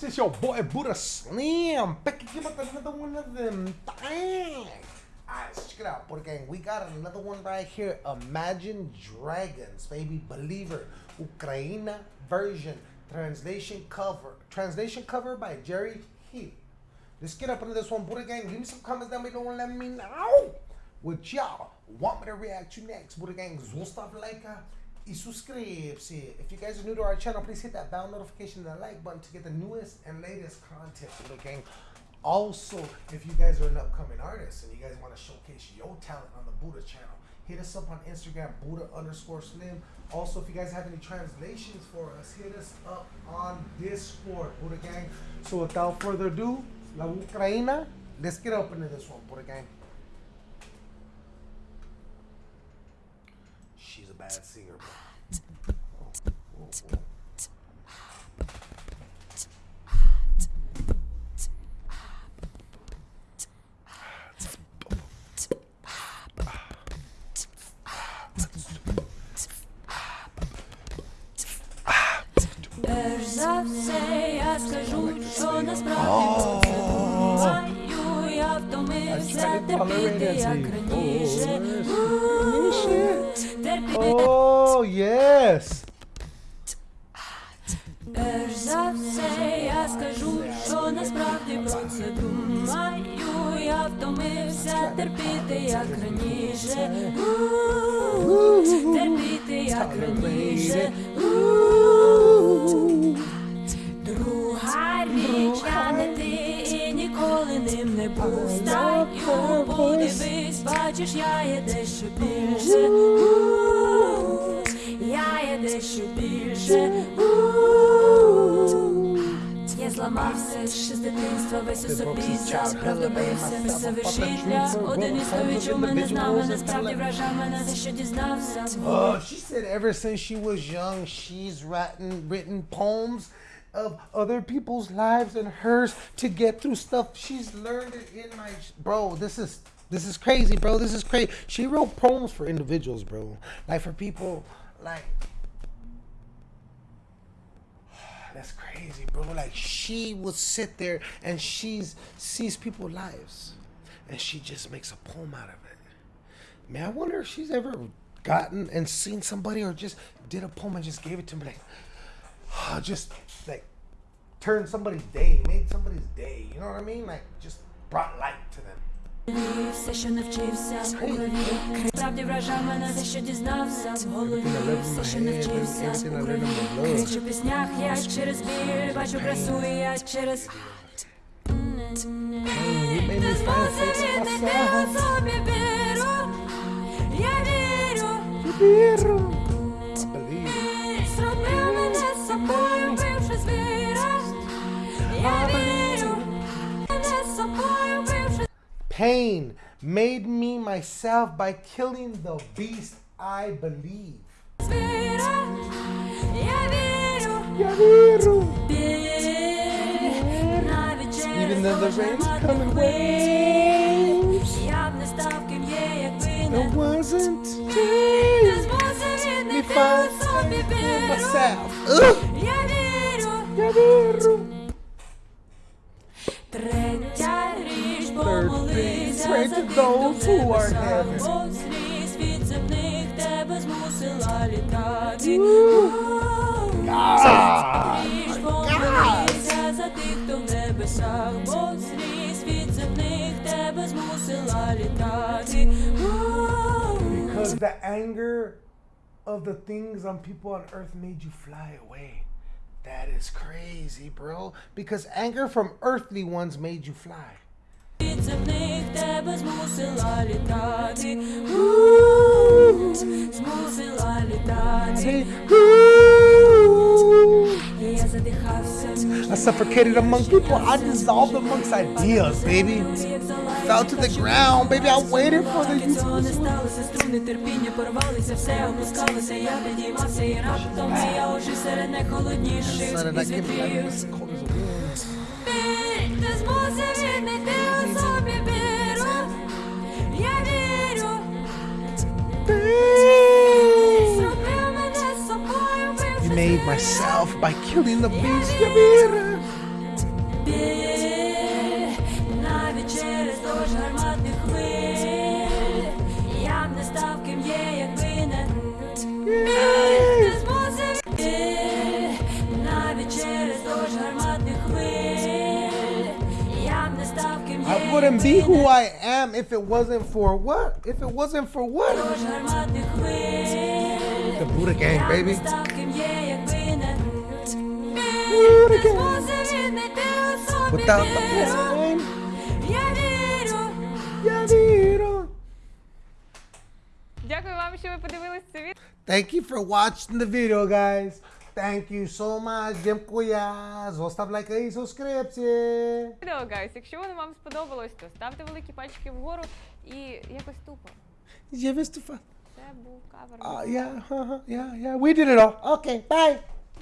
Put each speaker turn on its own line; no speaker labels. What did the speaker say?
peeps? It's your boy Buddha Slim. Back again with another one of them things. Alright, check it out, Buddha Gang. We got another one right here. Imagine Dragons, baby. Believer. Ukraina version. Translation cover. Translation cover by Jerry Heil. Let's get up into this one, Buddha Gang. Give me some comments down below and let me know what y'all want me to react to next. Buddha Gang, zostav like uh, y suscribirse. If you guys are new to our channel, please hit that bell notification and the like button to get the newest and latest content, Buddha Gang. Also, if you guys are an upcoming artist and you guys want to showcase your talent on the Buddha channel, hit us up on Instagram, Buddha underscore Slim. Also, if you guys have any translations for us, hit us up on Discord, Buddha Gang. So without further ado, La Ucraina, let's get up into this one, Buddha Gang.
я скажу, що насправді про це думаю, я втомився
Oh, yes.
перш за все я скажу, що насправді про це думаю, я втомився терпіти, як раніше. Терпіти, як раніше. Друга річ, я не ти і ніколи ним не постаю. Подивись, бачиш, я є дещо більше. У, Я є дещо більше. У, Я зламався ще з дитинства, весь у собі правду бився, писав вірші для один із хто відчув мене знав, а насправді вражав мене, за що дізнався.
Oh, she said ever since she was young, she's written written poems of other people's lives and hers to get through stuff. She's learned it in my bro. This is this is crazy, bro. This is crazy. She wrote poems for individuals, bro. Like for people, like that's crazy, bro. Like she will sit there and she's sees people's lives, and she just makes a poem out of it. Man, I wonder if she's ever gotten and seen somebody or just did a poem and just gave it to me, like, just like turned somebody's day, made somebody's day. You know what I mean? Like, just brought light to them.
Все, що навчився в голові, справді вражав мене, все, що дізнався в голові, все, що навчився в голові. кричу в піснях, я через біль, бачу красу, і я через. Не змусити у собі віру, я вірю,
Віру. pain made me myself by killing the beast I believe.
Even
though the rain's coming waves, it wasn't me find myself. Ugh those who are Because the anger of the things on people on earth made you fly away. That is crazy, bro. Because anger from earthly ones made you fly.
Від земних тебе змусила літати. Змусила літати. І я задихався.
I suffocated among people. I dissolved amongst ideas, baby. Fell to the ground, baby. I waited for the
Поки цього
myself by killing the beast Yamir. I wouldn't be who I am if it wasn't for what? If it wasn't for what? The Buddha Gang, baby.
змусив віднайти у собі
Without the
віру.
pain,
Я вірю.
я вірю.
Дякую вам, що ви подивились це відео.
Thank you for watching the video, guys. Thank you so much. Дякую. Zostaв лайк і subscription.
Відео, гайс. Якщо воно вам сподобалось, то ставте великі пальчики вгору і якось тупо.
Yeah, Mr. Fa-
Це був кавер.
Uh, yeah, uh-huh, yeah, yeah. We did it all. Okay, bye.